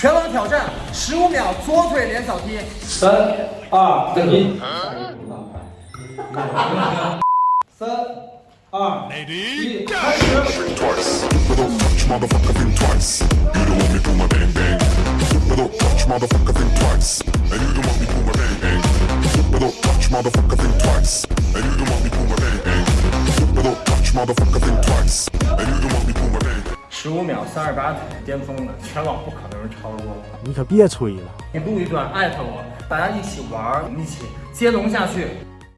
全网挑战十五秒左腿连扫踢。三二一，三二一，开始。十五秒三十八腿巅峰的，全网不可能有人超过我。你可别吹了。你录一段艾特我，大家一起玩儿，一起接龙下去。